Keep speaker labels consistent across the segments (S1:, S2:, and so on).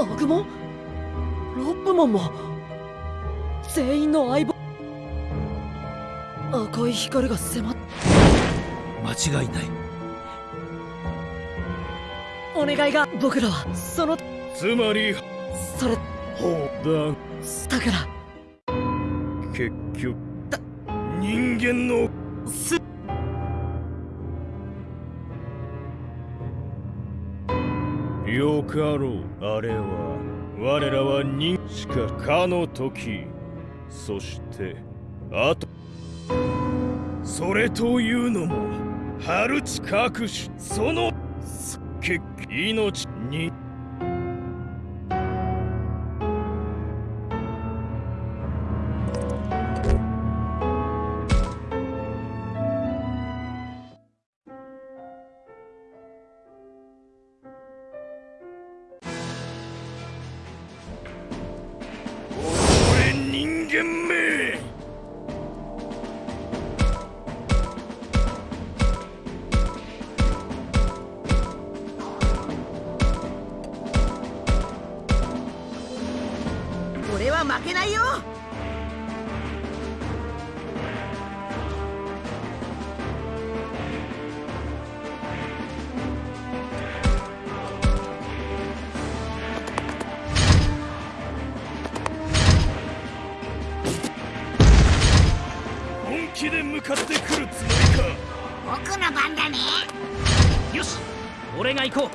S1: アグモンロップモンも？全員の相棒？赤い光が迫っ
S2: 間違いない。
S1: お願いが僕らはその
S3: つまり
S1: それ
S3: ほう
S1: だから。
S3: だ結局人間の
S1: す
S3: よかろう。あれは我らは人しかかの時。そしてあとそれというのも春地隠しその結命に間め
S4: 俺は負けないよ。
S3: 気で向かってくるつもりか。
S4: 僕の番だね。
S2: よし俺が行こ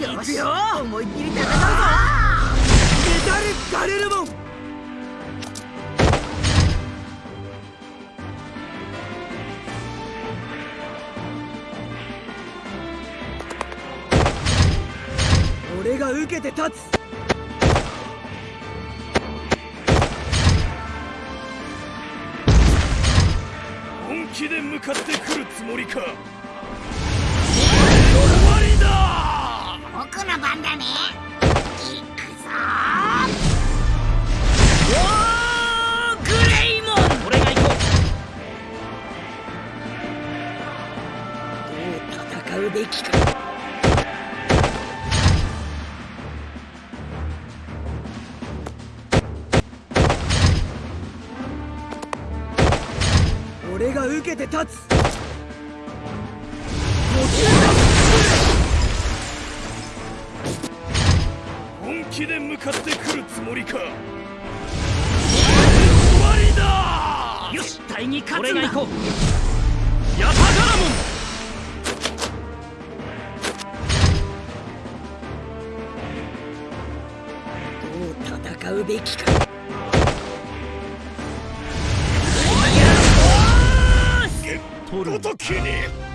S2: う。
S4: よし。よ。思いっきり戦うぞ。
S2: メタルガレルモン
S1: 俺が受けて立つ
S3: 気で向かってくるつもりか。終わりだ。
S4: 僕の番だね。行くぞ。
S2: おーグレイモン。俺が行こ
S1: どう戦うべきか俺が受けて立つ。
S3: 本気で向かってくるつもりか。終わりだ！
S2: うよし対に勝つんだ。俺が行こう。ヤタガラモン
S1: どう戦うべきか
S3: ごときに。